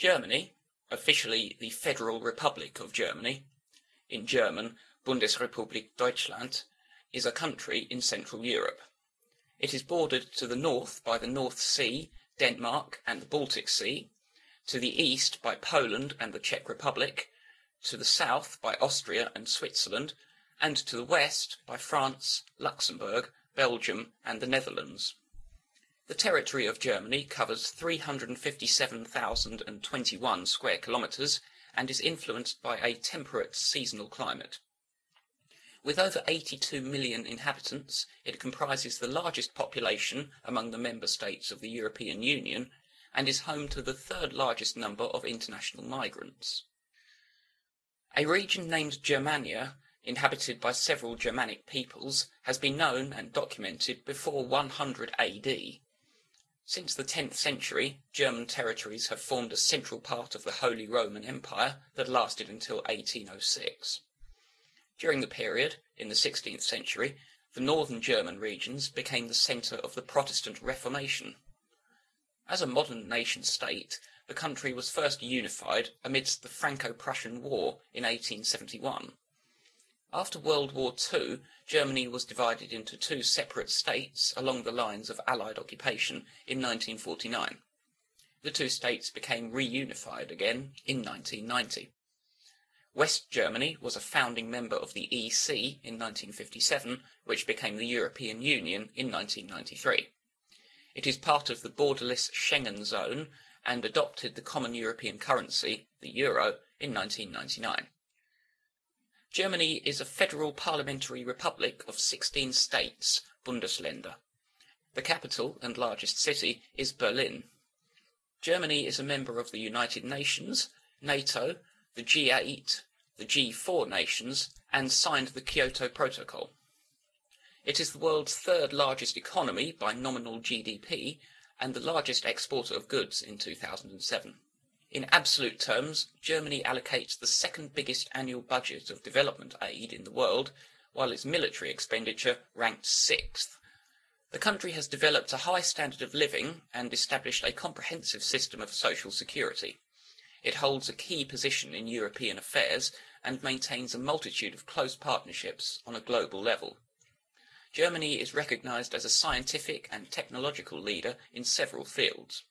Germany, officially the Federal Republic of Germany, in German Bundesrepublik Deutschland, is a country in Central Europe. It is bordered to the north by the North Sea, Denmark, and the Baltic Sea, to the east by Poland and the Czech Republic, to the south by Austria and Switzerland, and to the west by France, Luxembourg, Belgium, and the Netherlands. The territory of Germany covers 357,021 square kilometres and is influenced by a temperate seasonal climate. With over 82 million inhabitants, it comprises the largest population among the member states of the European Union and is home to the third largest number of international migrants. A region named Germania, inhabited by several Germanic peoples, has been known and documented before 100 AD. Since the 10th century, German territories have formed a central part of the Holy Roman Empire that lasted until 1806. During the period, in the 16th century, the northern German regions became the centre of the Protestant Reformation. As a modern nation state, the country was first unified amidst the Franco-Prussian War in 1871. After World War II, Germany was divided into two separate states along the lines of Allied occupation in 1949. The two states became reunified again in 1990. West Germany was a founding member of the EC in 1957, which became the European Union in 1993. It is part of the borderless Schengen zone and adopted the common European currency, the euro, in 1999. Germany is a federal parliamentary republic of 16 states, Bundesländer. The capital and largest city is Berlin. Germany is a member of the United Nations, NATO, the G8, the G4 nations, and signed the Kyoto Protocol. It is the world's third largest economy by nominal GDP and the largest exporter of goods in 2007. In absolute terms, Germany allocates the second biggest annual budget of development aid in the world, while its military expenditure ranked sixth. The country has developed a high standard of living and established a comprehensive system of social security. It holds a key position in European affairs and maintains a multitude of close partnerships on a global level. Germany is recognized as a scientific and technological leader in several fields.